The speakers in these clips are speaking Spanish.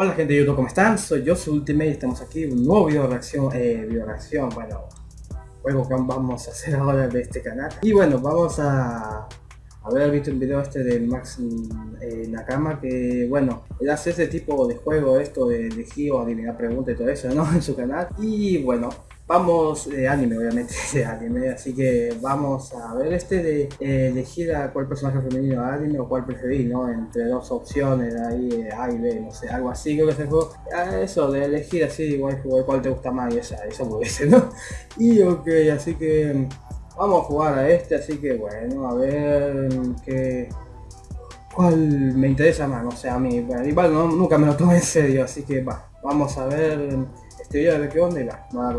Hola gente de YouTube, ¿cómo están? Soy yo, su Ultimate y estamos aquí un nuevo video de reacción, eh, video reacción, bueno, juego que vamos a hacer ahora de este canal. Y bueno, vamos a haber visto el video este de Max Nakama, que bueno, él hace ese tipo de juego, esto de elegir o adivinar preguntas y todo eso, ¿no? En su canal. Y bueno, Vamos, de anime obviamente, de anime, así que vamos a ver este de eh, elegir a cuál personaje femenino de anime o cuál preferir, ¿no? Entre dos opciones, ahí eh, A no sé, algo así, creo que es el juego. Ah, eso, de elegir así, igual cuál te gusta más y esa, eso puede ser, ¿no? Y ok, así que vamos a jugar a este, así que bueno, a ver qué... ¿Cuál me interesa más? No sé, a mí, igual no, nunca me lo tomé en serio, así que va, vamos a ver este video de qué onda y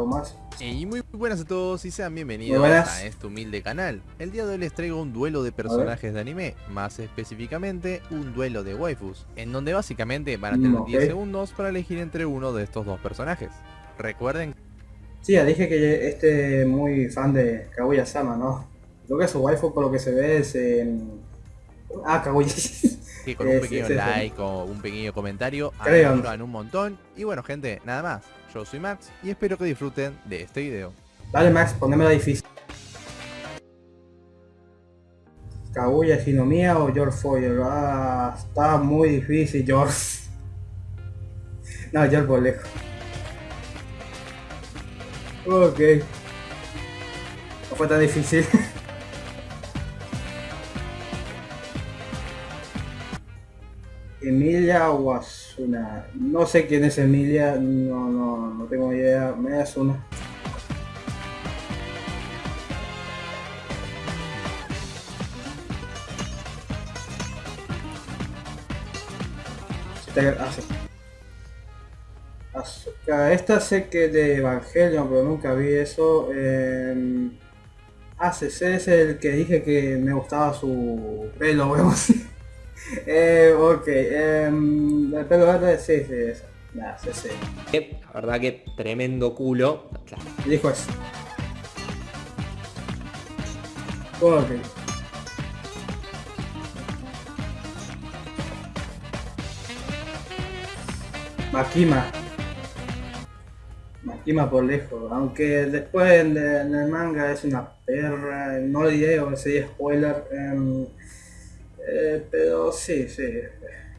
más. Y muy buenas a todos y sean bienvenidos a este humilde canal. El día de hoy les traigo un duelo de personajes de anime, más específicamente un duelo de waifus, en donde básicamente van a tener 10 segundos para elegir entre uno de estos dos personajes. Recuerden... Sí, ya dije que este muy fan de Kaguya-sama, ¿no? Creo que su waifu por lo que se ve es... Ah, Kaguya. Sí, con un pequeño like o un pequeño comentario, ayudan un montón. Y bueno gente, nada más. Yo soy Max y espero que disfruten de este video. Dale Max, la difícil. Kaguya Hinomiya o George Foyer. Ah, está muy difícil George. No, George por lejos. Ok. No fue tan difícil. Emilia o No sé quién es Emilia, no, no, no tengo idea. Me das una. Ah, Esta sé que de Evangelion, pero nunca vi eso. Eh, ACC es el que dije que me gustaba su pelo, vemos. Eh, ok, eh, el pelo verde, sí, sí, eso. Nah, sí, sí. La verdad que tremendo culo. Claro. Dijo eso. Ok. Makima. Makima por lejos, aunque después en, el manga es una perra, no le diré o sería spoiler. Eh, eh, pero sí, sí.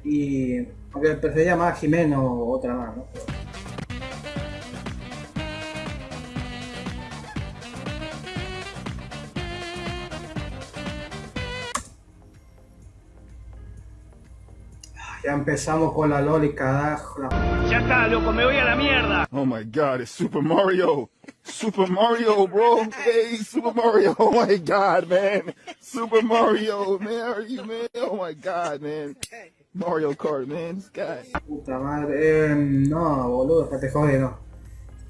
Y aunque prefería más Jimeno o otra más, ¿no? Ya empezamos con la loli, carajo. Ya está, loco, me voy a la mierda. Oh my god, it's Super Mario. Super Mario, bro. Hey, Super Mario. Oh my god, man. Super Mario, man. Are you, man? Oh my god, man. Mario Kart, man. This guy. Puta madre. Eh, no, boludo, te jode, no.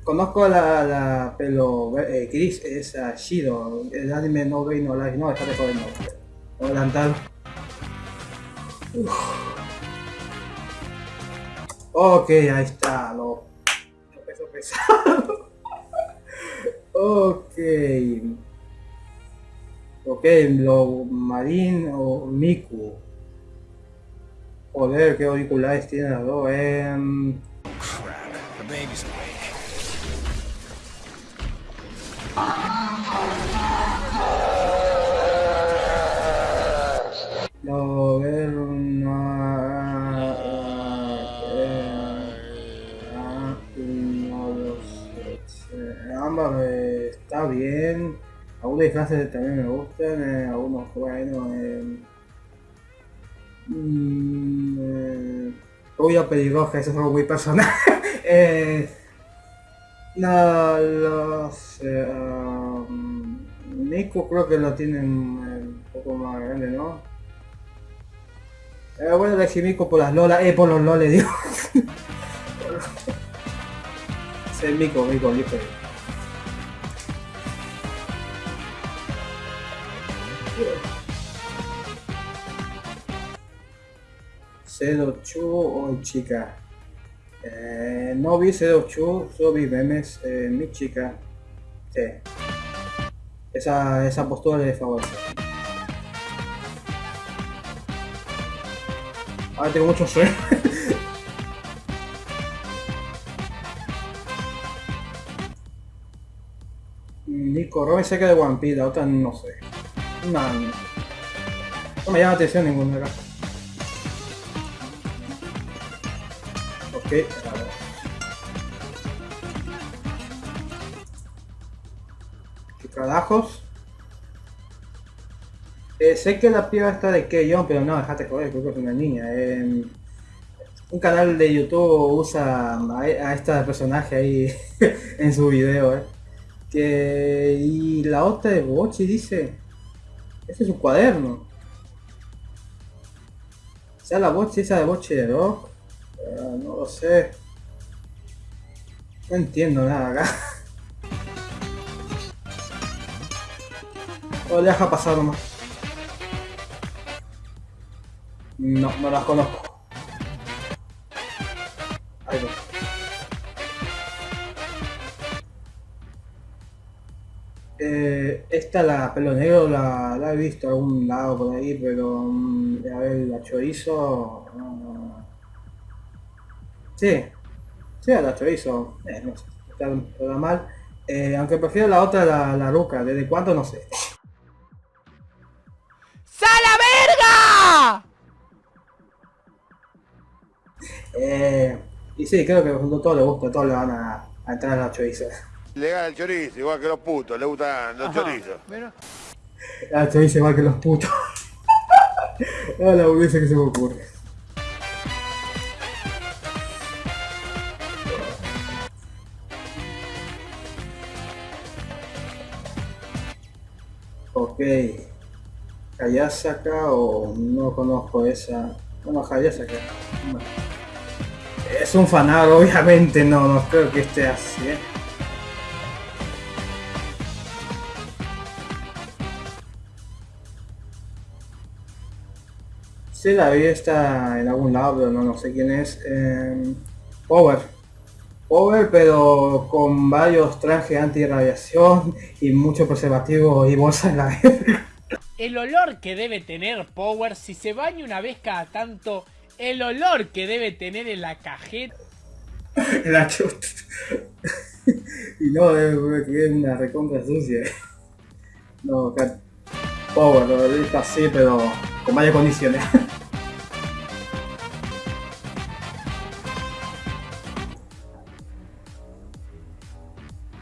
Conozco la, la pelo eh, gris, esa Shido. El anime no ve no like. No, déjate jodiendo. Adelantar. Ok, ahí está, lo peso pesado. Ok. Ok, lo marín o Miku. Joder, qué auriculares tiene las dos. Eh... Lo ver está bien. Algunos disfraces también me gustan, eh, algunos bueno. Eh, mm, eh, pelirroja, eso es algo muy personal. eh, no, los... Eh, um, creo que lo tienen un poco más grande, ¿no? Eh, bueno, elegí Mico por las lolas, eh, por los loles, digo. es Mico. C2 hoy chica. Eh, no vi C2 solo vi memes, eh, mi chica. Esa, esa postura le favorece. Ah, tengo mucho sueño. Nico Robin seca de One Piece, la otra no sé. No, no me llama la atención ninguna de acá. Ok. ¿Qué carajos? Eh, sé que la piba está de Keyon, pero no, dejate joder, creo que es una niña. Eh, un canal de YouTube usa a, a este personaje ahí en su video, eh. Que, y la otra de Bochi dice, ese es su cuaderno. Sea, la Bochi esa de Bochi de Rock, uh, no lo sé. No entiendo nada acá. O deja pasar nomás. No, no las conozco. Ahí va. Eh, esta la pelo negro la, la, he visto a algún lado por ahí, pero mm, a ver, la chorizo. No. Sí, sí, la chorizo. Eh, no sé, está, mal. Eh, aunque prefiero la otra, la, la ruca. ¿Desde cuánto? No sé. ¡Sala verga! Eh, y sí, creo que a todos les gusta, a todos le van a, a entrar a la chorizo. Le gana el chorizo, igual que los putos, le gustan los Ajá, chorizos. pero- La chorizo igual que los putos. no, la boludez que se me ocurre. Ok. Hayasaka o no conozco esa. Bueno, Hayasaka. Bueno. Es un fanado, obviamente, no, no creo que esté así, ¿eh? Sí, la vi está en algún lado, pero no, no sé quién es. Eh, Power. Power, pero con varios trajes anti-radiación y mucho preservativo y bolsa en la verga. El olor que debe tener Power si se baña una vez cada tanto. El olor que debe tener en la cajeta. en la chuta. y no, es es una recontra sucia. No, Power, lo está así, pero con varias condiciones.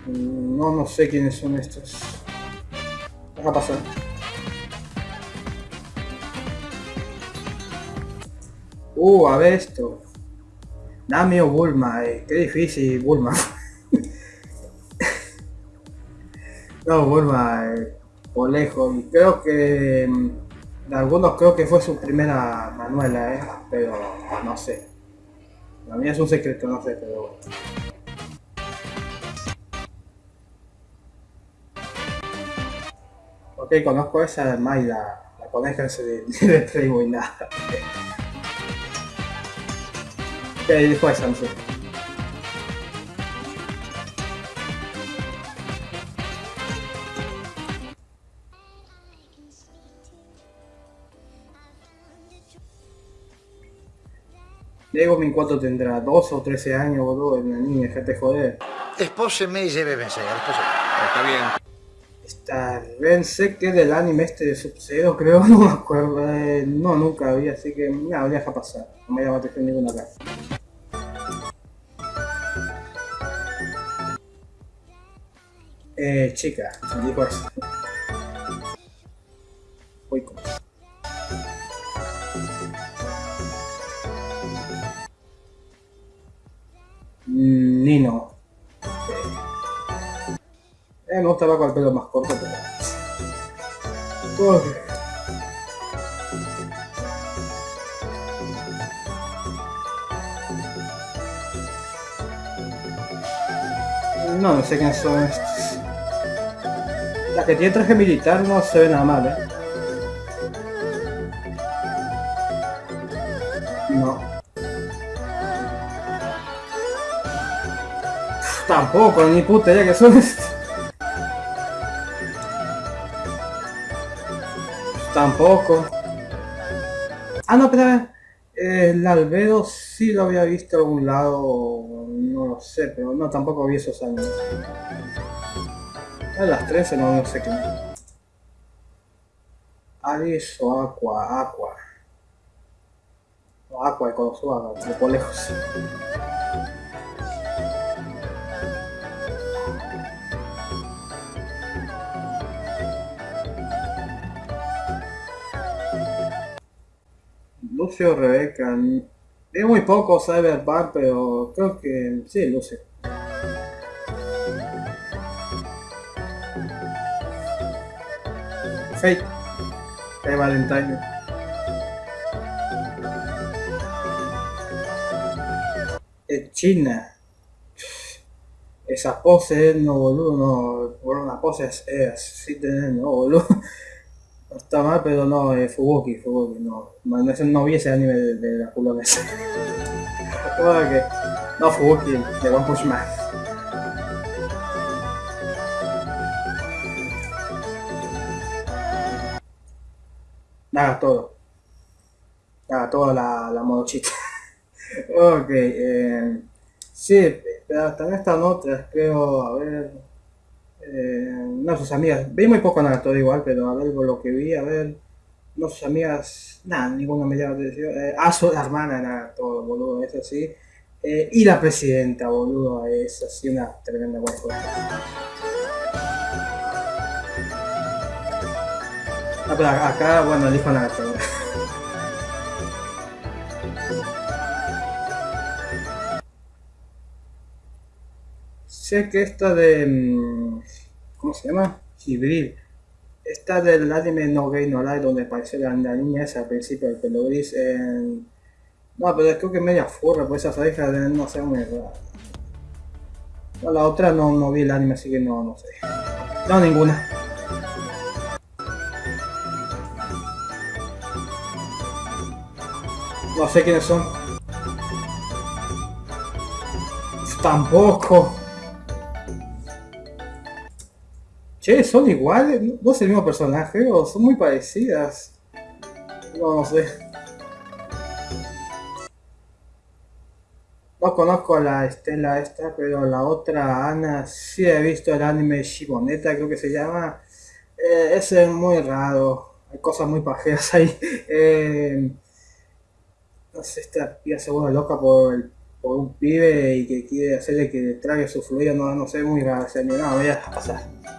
No, no sé quiénes son estos. Deja pasar. Uh, a ver esto. Nami o Bulma, eh. qué difícil Bulma. no, Bulma, eh, por lejos. Creo que mm, de algunos creo que fue su primera manuela, eh. Pero no sé. La mía es un secreto, no sé, pero bueno. Ok, conozco esa de Mai, la, coneja ese de, de Playboy, nada. Ok, dijo esa, no. Diego mi cuánto tendrá, 12 o 13 años, boludo, una niña, dejate joder. Sposi mesi deve pensare, sposi. Está bien. Está Ren sé que del anime este de Sub-Zero, creo, no me acuerdo. eh, no, nunca vi, así que nada, deja pasar. No me llama la atención ninguna acá. Eh, chica, dijo eso. Nino. Eh, me gusta con el pelo más corto, pero... No, no sé quiénes son estos. La que tiene traje militar no se ve nada mal, eh. Tampoco, ni puta idea que son estos. Tampoco. Ah, no, espera. Eh, el albedo sí lo había visto en algún lado. No lo sé, pero no, tampoco vi esos años. A las 13 no, no sé qué. Aris o Aqua, Aqua. Aqua de Konosuba, por lejos. Lucio Rebeca. Es muy poco Cyberpunk, pero creo que sí, Lucio. Fate. Fate Valentine. Es China. Esa pose, no boludo, no. Por una pose es, así tener, no boludo. Está mal, pero no, es Fubuki, Fubuki, no. No, no vi ese anime de, de la culo esa. no, Fubuki, de One Punch Man. Nada, todo. Nada, toda la, la modochita. ok, eh, sí, pero también están otras, creo, a ver. Eh, no, sus amigas. Vi muy poco nada, todo igual, pero a ver lo que vi, a ver. No, sus amigas, nada, ninguna me llama atención. Eh, ah, su hermana, nada, todo, boludo, es así. Eh, y la presidenta, boludo, es así una tremenda buena Ah, pero acá, bueno, dijo nada. sé que esta de... ¿Cómo se llama? Gibril. Esta del anime No Gay No Life, donde apareció la, niña esa al principio, el pelo gris. En... No, pero creo que media furra, pues esas orejas de no sé muy rara. La otra no, no vi el anime, así que no, no sé. No, ninguna. No sé quiénes son. Tampoco. Che, ¿son iguales? ¿No es el mismo personaje? ¿O son muy parecidas? No, sé. No conozco a la Estela esta, pero la otra, Ana, sí he visto el anime Shiboneta, creo que se llama. Eh, ese es muy raro. Hay cosas muy pajeras ahí. Eh, no sé, esta piba se vuelve loca por, un pibe y que quiere hacerle que trague su fluido, no, sé, muy raro, o no, voy a pasar.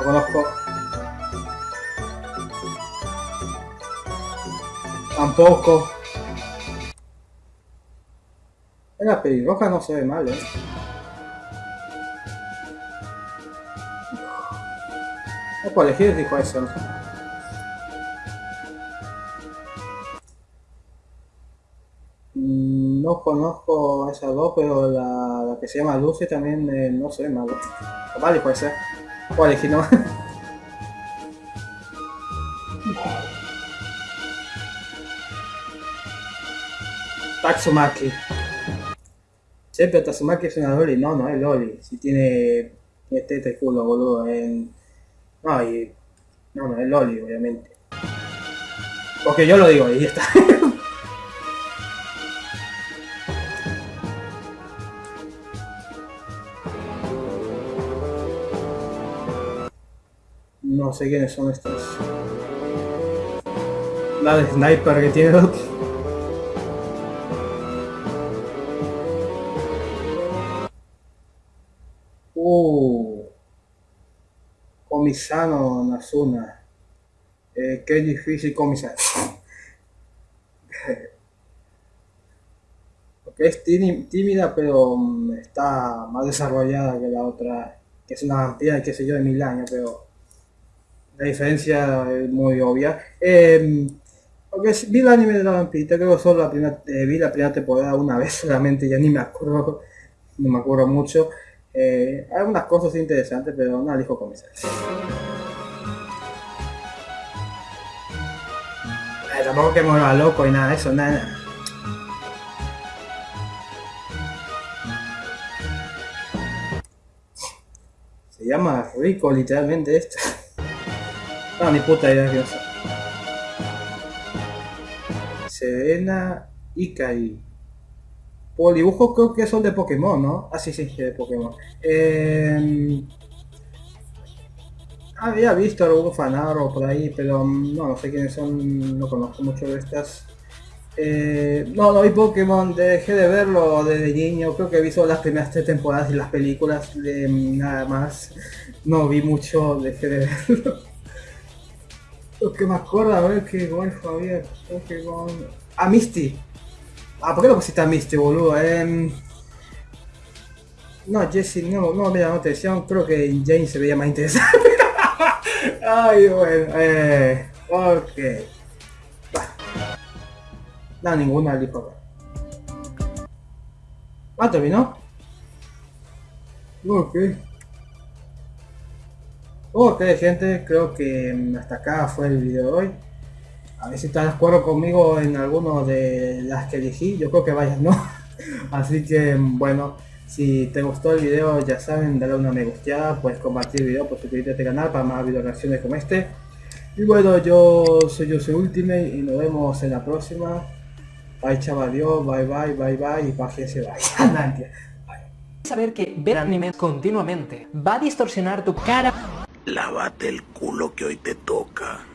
No conozco. Tampoco. La pelirroja no se ve mal, eh. No puedo elegir, dijo eso. No conozco a esas dos, pero la, que se llama Lucy también eh, no se ve mal. Vale, puede ser. Puedo elegir, ¿no? Tatsumaki. Pero Tatsumaki es una Loli. No, no es Loli. Si tiene este culo, boludo. En... No, y... No, no, es Loli, obviamente. Porque yo lo digo, y ya está. no sé quiénes son estos. La de sniper que tiene otro. Uh. Comisano Nazuna. Eh, qué difícil comisar. Porque es tímida, pero mm, está más desarrollada que la otra, que es una vampira, qué sé yo, de mil años, pero la diferencia es muy obvia. Eh, vi el anime de la vampirita, creo que solo la primera, eh, vi la primera temporada una vez solamente, ya ni me acuerdo, no me acuerdo mucho. Eh, hay algunas cosas interesantes, pero no elijo comenzar. Eh, tampoco que me vuelva loco y nada de eso, nada. Se llama rico literalmente esto. No, ni puta idea que Serena Ikari. por dibujos creo que son de Pokémon, ¿no? Ah, sí, sí, de Pokémon. Eh, había visto algún fanaro por ahí, pero no, no sé quiénes son, no conozco mucho de estas. Eh, no, no vi Pokémon, dejé de verlo desde niño, creo que he visto las primeras tres temporadas y las películas, de nada más. No vi mucho, dejé de verlo. Lo que me acuerdo, a ver qué golf había, Pokémon... Ah, Misty. Ah, ¿por qué lo pusiste a Misty, boludo? Eh... No, Jesse, no, no me llamó atención, creo que Jane se veía más interesante. Ay, bueno, eh, ok. No, ninguna lipo. Ah, terminó. Ok. Ok, gente, creo que hasta acá fue el video de hoy. A ver si estás de acuerdo conmigo en alguno de las que elegí. Yo creo que vayas no. Así que, bueno. Si te gustó el video, ya saben, dale una me gusteada, puedes compartir el video, pues suscribirte a este canal para más video reacciones como este. Y bueno, yo soy yo soy Ultimate y nos vemos en la próxima. Bye chaval, adiós, bye bye, bye bye y paciencia, bye. Saber que ver anime continuamente va a distorsionar tu cara. Lávate el culo que hoy te toca.